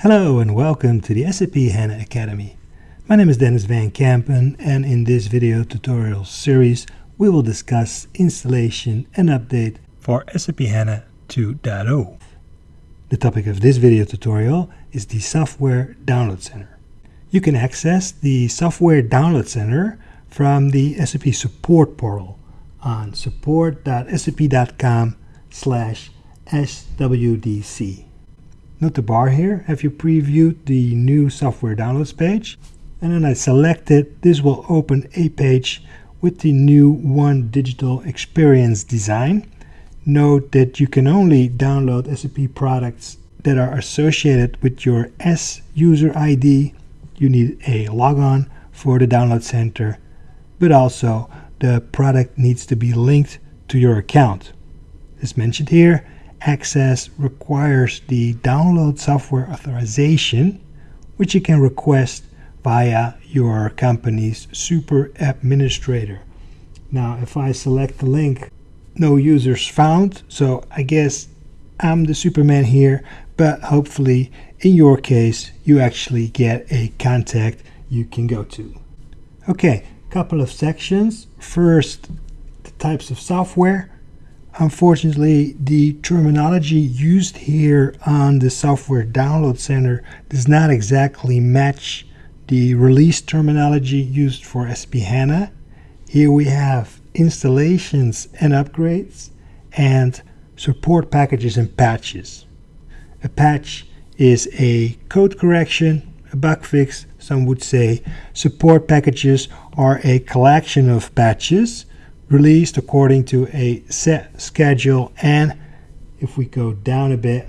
Hello and welcome to the SAP HANA Academy. My name is Denys Van Kempen and in this video tutorial series we will discuss installation and update for SAP HANA 2.0. The topic of this video tutorial is the Software Download Center. You can access the Software Download Center from the SAP Support portal on support.sap.com slash SWDC. Note the bar here. Have you previewed the new software downloads page? And then I select it. This will open a page with the new One Digital Experience design. Note that you can only download SAP products that are associated with your S user ID. You need a logon for the download center, but also the product needs to be linked to your account. As mentioned here, access requires the download software authorization, which you can request via your company's super administrator. Now, if I select the link, no users found, so I guess I'm the Superman here, but hopefully in your case, you actually get a contact you can go to. Okay, couple of sections. First, the types of software. Unfortunately, the terminology used here on the Software Download Center does not exactly match the release terminology used for SAP HANA. Here we have installations and upgrades and support packages and patches. A patch is a code correction, a bug fix, some would say. Support packages are a collection of patches released according to a set schedule and if we go down a bit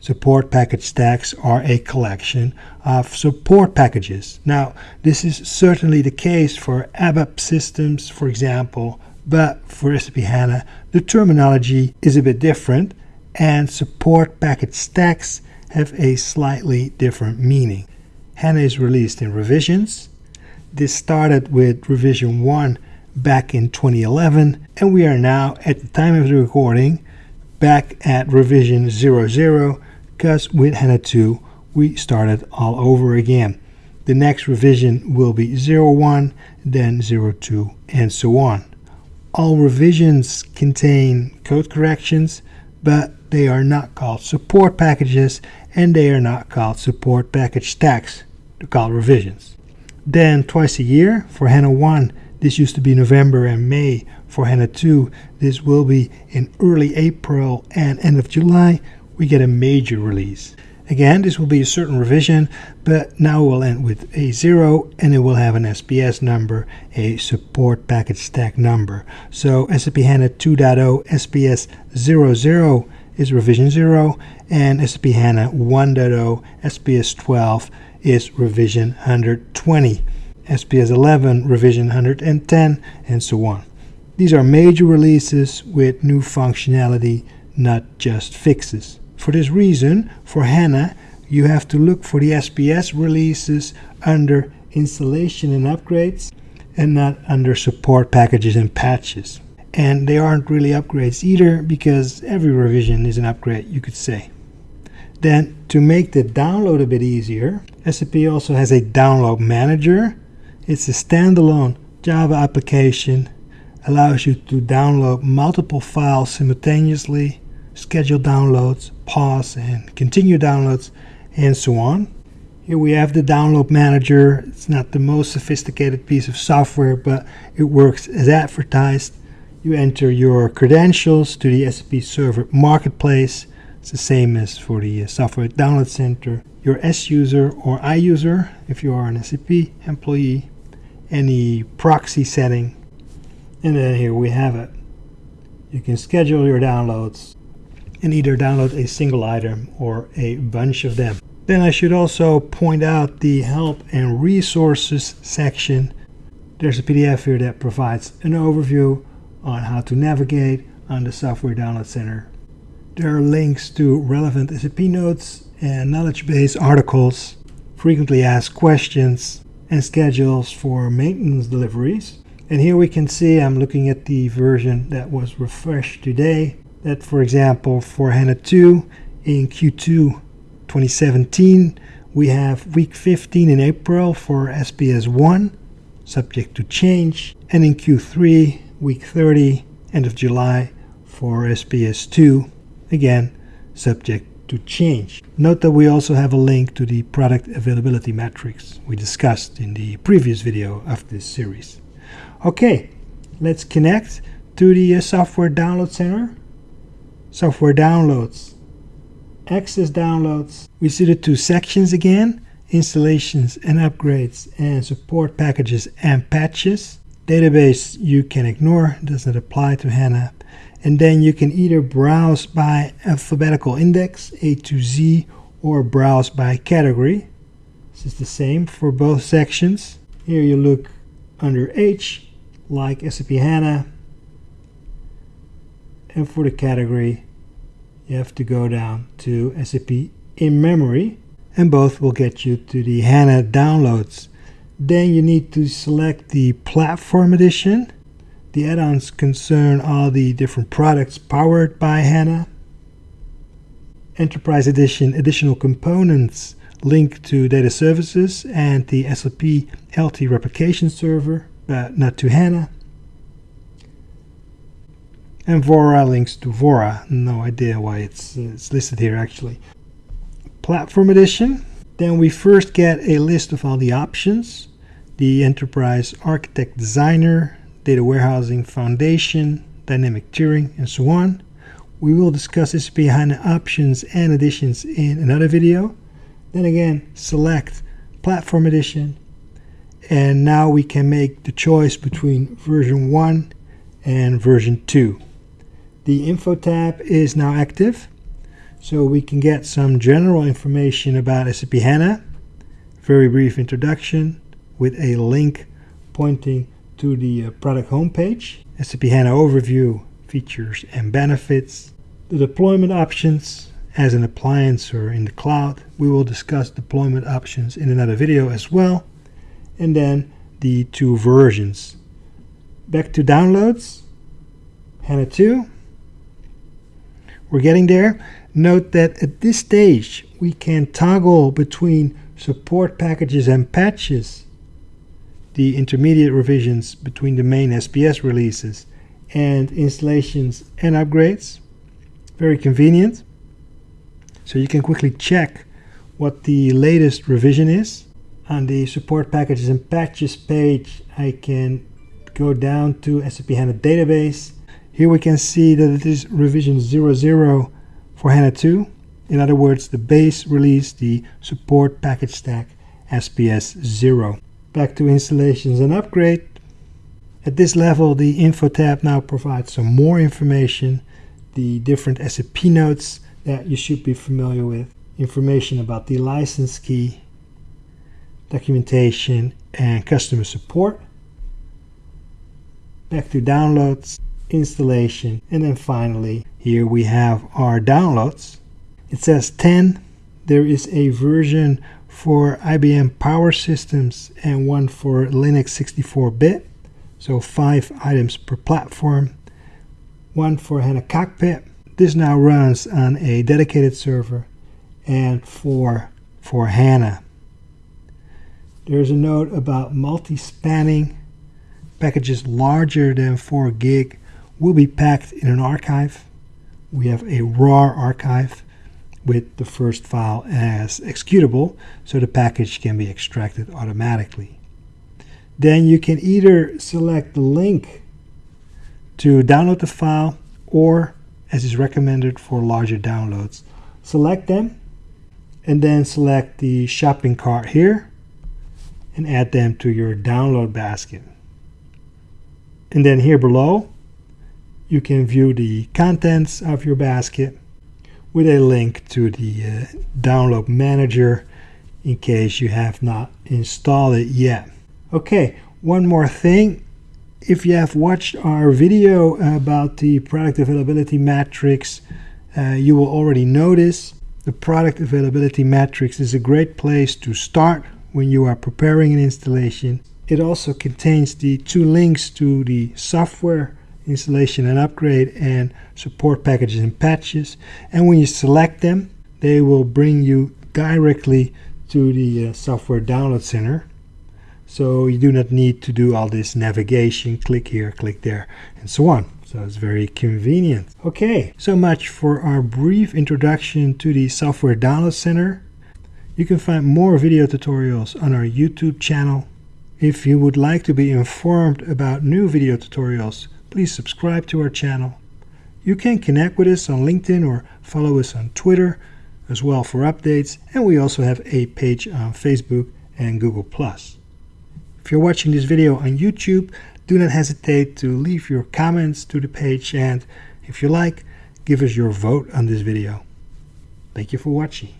support package stacks are a collection of support packages. Now this is certainly the case for ABAP systems for example but for SAP HANA the terminology is a bit different and support package stacks have a slightly different meaning. HANA is released in revisions. This started with revision 1 back in 2011 and we are now at the time of the recording back at revision 00 because with HANA 2 we started all over again. The next revision will be 01, then 02 and so on. All revisions contain code corrections but they are not called support packages and they are not called support package stacks. They're called revisions. Then twice a year for HANA 1 this used to be November and May for HANA 2. This will be in early April and end of July. We get a major release. Again, this will be a certain revision, but now we'll end with a 0 and it will have an SPS number, a support package stack number. So SAP HANA 2.0 SPS 00 is revision 0 and SAP HANA 1.0 SPS 12 is revision 120. SPS 11, revision 110, and so on. These are major releases with new functionality, not just fixes. For this reason, for HANA, you have to look for the SPS releases under installation and upgrades and not under support packages and patches. And they aren't really upgrades either because every revision is an upgrade, you could say. Then, to make the download a bit easier, SAP also has a download manager it's a standalone Java application, allows you to download multiple files simultaneously, schedule downloads, pause and continue downloads, and so on. Here we have the download manager. It's not the most sophisticated piece of software, but it works as advertised. You enter your credentials to the SAP Service Marketplace. It's the same as for the uh, Software Download Center. Your S user or I user, if you are an SAP employee, any proxy setting. And then here we have it. You can schedule your downloads and either download a single item or a bunch of them. Then I should also point out the help and resources section. There's a PDF here that provides an overview on how to navigate on the software download center. There are links to relevant SAP notes and knowledge base articles. Frequently asked questions and schedules for maintenance deliveries. And here we can see I'm looking at the version that was refreshed today. That, for example, for HANA 2 in Q2 2017, we have week 15 in April for SPS 1, subject to change, and in Q3, week 30, end of July for SPS 2, again, subject to change. Note that we also have a link to the product availability matrix we discussed in the previous video of this series. Okay, let's connect to the uh, software download center. Software downloads, access downloads. We see the two sections again, installations and upgrades and support packages and patches. Database you can ignore, doesn't apply to HANA and then you can either browse by alphabetical index A to Z or browse by category. This is the same for both sections. Here you look under H like SAP HANA. And for the category you have to go down to SAP in memory and both will get you to the HANA downloads. Then you need to select the platform edition the add-ons concern all the different products powered by HANA. Enterprise Edition additional components link to data services and the SAP LT replication server, but not to HANA. And Vora links to Vora. No idea why it's, it's listed here actually. Platform Edition. Then we first get a list of all the options. The Enterprise Architect Designer, data warehousing foundation, dynamic tiering, and so on. We will discuss SAP HANA options and additions in another video. Then again, select Platform Edition, and now we can make the choice between version 1 and version 2. The Info tab is now active, so we can get some general information about SAP HANA, very brief introduction with a link pointing to the uh, product homepage, SAP HANA overview, features and benefits, the deployment options as an appliance or in the cloud. We will discuss deployment options in another video as well. And then the two versions. Back to downloads, HANA 2. We're getting there. Note that at this stage we can toggle between support packages and patches the intermediate revisions between the main SPS releases and installations and upgrades. Very convenient. So you can quickly check what the latest revision is. On the support packages and patches page, I can go down to SAP HANA database. Here we can see that it is revision 00 for HANA 2. In other words, the base release, the support package stack SPS 0 back to installations and upgrade. At this level, the info tab now provides some more information, the different SAP notes that you should be familiar with, information about the license key, documentation, and customer support. Back to downloads, installation, and then finally, here we have our downloads. It says 10. There is a version for IBM Power Systems and one for Linux 64-bit. So five items per platform. One for HANA Cockpit. This now runs on a dedicated server and for, for HANA. There's a note about multi-spanning. Packages larger than 4 gig will be packed in an archive. We have a RAR archive with the first file as executable so the package can be extracted automatically. Then you can either select the link to download the file or as is recommended for larger downloads. Select them and then select the shopping cart here and add them to your download basket. And then here below you can view the contents of your basket with a link to the uh, download manager in case you have not installed it yet. Okay, one more thing. If you have watched our video about the product availability matrix, uh, you will already notice the product availability matrix is a great place to start when you are preparing an installation. It also contains the two links to the software installation and upgrade and support packages and patches and when you select them they will bring you directly to the uh, software download center. So you do not need to do all this navigation, click here, click there, and so on. So it's very convenient. Okay, so much for our brief introduction to the Software Download Center. You can find more video tutorials on our YouTube channel. If you would like to be informed about new video tutorials, please subscribe to our channel. You can connect with us on LinkedIn or follow us on Twitter as well for updates, and we also have a page on Facebook and Google+. If you're watching this video on YouTube, do not hesitate to leave your comments to the page and if you like, give us your vote on this video. Thank you for watching.